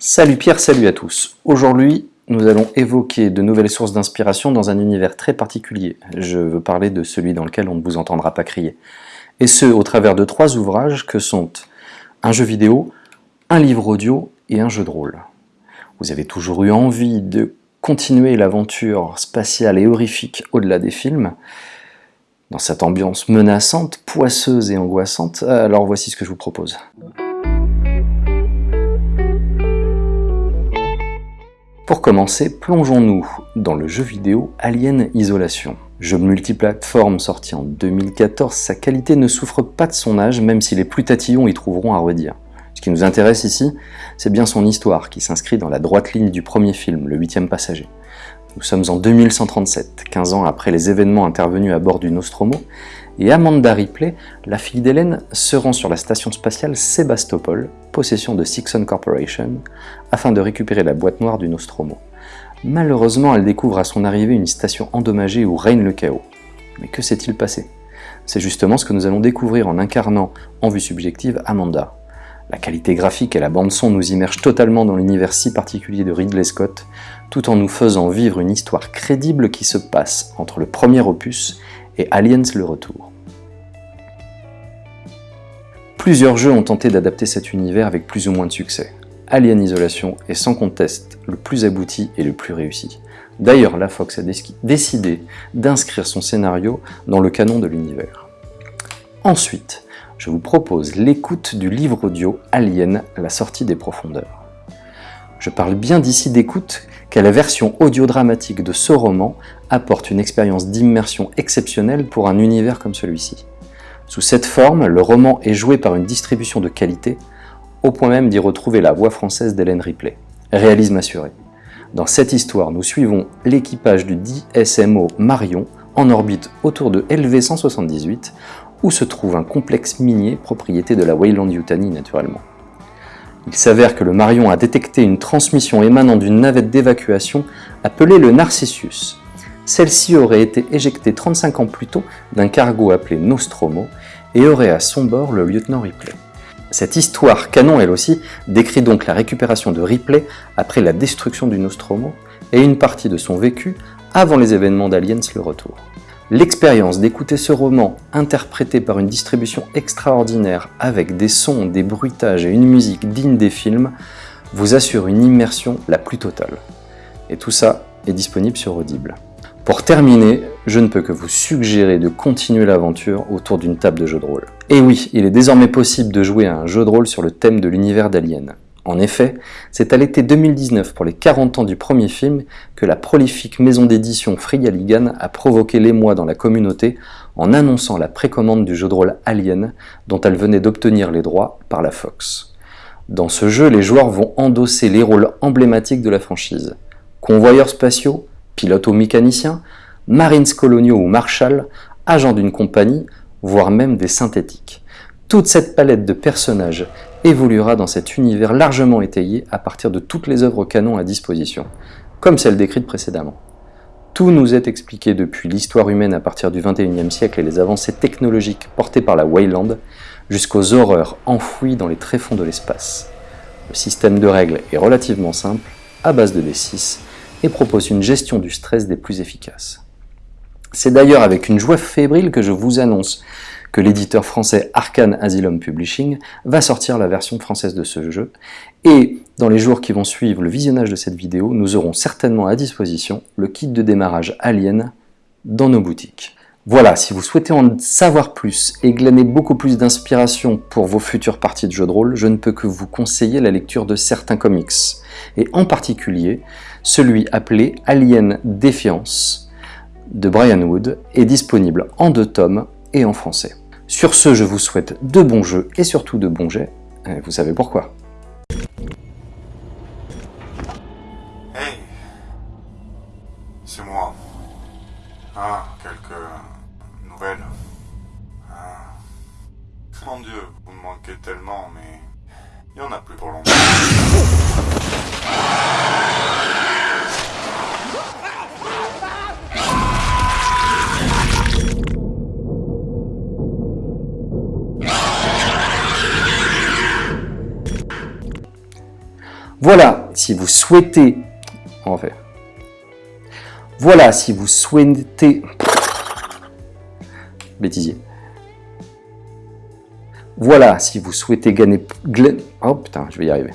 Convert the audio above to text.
Salut Pierre, salut à tous. Aujourd'hui, nous allons évoquer de nouvelles sources d'inspiration dans un univers très particulier. Je veux parler de celui dans lequel on ne vous entendra pas crier. Et ce, au travers de trois ouvrages que sont un jeu vidéo, un livre audio et un jeu de rôle. Vous avez toujours eu envie de continuer l'aventure spatiale et horrifique au-delà des films, dans cette ambiance menaçante, poisseuse et angoissante, alors voici ce que je vous propose. Pour commencer, plongeons-nous dans le jeu vidéo Alien Isolation. Jeu multiplateforme sorti en 2014, sa qualité ne souffre pas de son âge, même si les plus tatillons y trouveront à redire. Ce qui nous intéresse ici, c'est bien son histoire, qui s'inscrit dans la droite ligne du premier film, Le huitième passager. Nous sommes en 2137, 15 ans après les événements intervenus à bord du Nostromo, et Amanda Ripley, la fille d'Hélène, se rend sur la station spatiale Sébastopol, possession de Sixon Corporation, afin de récupérer la boîte noire du Nostromo. Malheureusement, elle découvre à son arrivée une station endommagée où règne le chaos. Mais que s'est-il passé? C'est justement ce que nous allons découvrir en incarnant, en vue subjective, Amanda. La qualité graphique et la bande-son nous immergent totalement dans l'univers si particulier de Ridley Scott, tout en nous faisant vivre une histoire crédible qui se passe entre le premier opus et Aliens le Retour. Plusieurs jeux ont tenté d'adapter cet univers avec plus ou moins de succès. Alien Isolation est sans conteste le plus abouti et le plus réussi. D'ailleurs, la Fox a décidé d'inscrire son scénario dans le canon de l'univers. Ensuite, je vous propose l'écoute du livre audio Alien, la sortie des profondeurs. Je parle bien d'ici d'écoute car la version audio-dramatique de ce roman apporte une expérience d'immersion exceptionnelle pour un univers comme celui-ci. Sous cette forme, le roman est joué par une distribution de qualité, au point même d'y retrouver la voix française d'Hélène Ripley. Réalisme assuré. Dans cette histoire, nous suivons l'équipage du DSMO Marion en orbite autour de LV-178, où se trouve un complexe minier propriété de la Wayland Yutani naturellement. Il s'avère que le Marion a détecté une transmission émanant d'une navette d'évacuation appelée le Narcissus. Celle-ci aurait été éjectée 35 ans plus tôt d'un cargo appelé Nostromo et aurait à son bord le lieutenant Ripley. Cette histoire canon elle aussi décrit donc la récupération de Ripley après la destruction du Nostromo et une partie de son vécu avant les événements d'Aliens le retour. L'expérience d'écouter ce roman interprété par une distribution extraordinaire avec des sons, des bruitages et une musique digne des films vous assure une immersion la plus totale. Et tout ça est disponible sur Audible. Pour terminer, je ne peux que vous suggérer de continuer l'aventure autour d'une table de jeu de rôle. Et oui, il est désormais possible de jouer à un jeu de rôle sur le thème de l'univers d'Alien. En effet, c'est à l'été 2019, pour les 40 ans du premier film, que la prolifique maison d'édition Frigaligan a provoqué l'émoi dans la communauté en annonçant la précommande du jeu de rôle Alien, dont elle venait d'obtenir les droits par la Fox. Dans ce jeu, les joueurs vont endosser les rôles emblématiques de la franchise. Convoyeurs spatiaux, pilotes ou mécaniciens, marines coloniaux ou marshals, agents d'une compagnie, voire même des synthétiques. Toute cette palette de personnages évoluera dans cet univers largement étayé à partir de toutes les œuvres canon à disposition, comme celles décrites précédemment. Tout nous est expliqué depuis l'histoire humaine à partir du XXIe siècle et les avancées technologiques portées par la Wayland, jusqu'aux horreurs enfouies dans les tréfonds de l'espace. Le système de règles est relativement simple, à base de D6, et propose une gestion du stress des plus efficaces. C'est d'ailleurs avec une joie fébrile que je vous annonce que l'éditeur français Arcane Asylum Publishing va sortir la version française de ce jeu, et dans les jours qui vont suivre le visionnage de cette vidéo, nous aurons certainement à disposition le kit de démarrage Alien dans nos boutiques. Voilà, si vous souhaitez en savoir plus et glaner beaucoup plus d'inspiration pour vos futures parties de jeux de rôle, je ne peux que vous conseiller la lecture de certains comics, et en particulier celui appelé Alien Défiance de Brian Wood est disponible en deux tomes et en français. Sur ce, je vous souhaite de bons jeux et surtout de bons jets. Vous savez pourquoi. Hey C'est moi. Ah, quelques nouvelles. Ah. Mon dieu, vous me manquez tellement, mais il n'y en a plus pour longtemps. Voilà, si vous souhaitez... En fait. Voilà, si vous souhaitez... Bêtisier. Voilà, si vous souhaitez gagner... Oh putain, je vais y arriver.